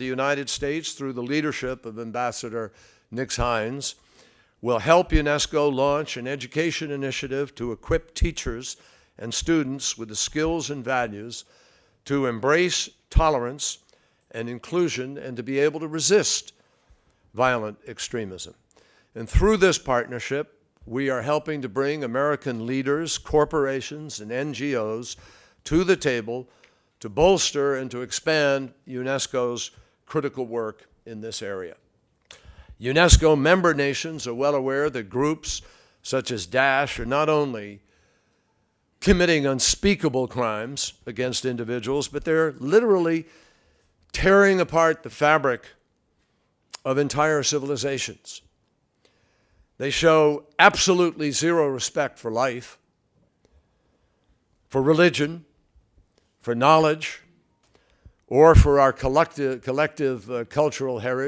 the United States, through the leadership of Ambassador Nix-Hines, will help UNESCO launch an education initiative to equip teachers and students with the skills and values to embrace tolerance and inclusion and to be able to resist violent extremism. And through this partnership, we are helping to bring American leaders, corporations, and NGOs to the table to bolster and to expand UNESCO's critical work in this area. UNESCO member nations are well aware that groups such as Daesh are not only committing unspeakable crimes against individuals, but they're literally tearing apart the fabric of entire civilizations. They show absolutely zero respect for life, for religion, for knowledge, or for our collective, collective uh, cultural heritage.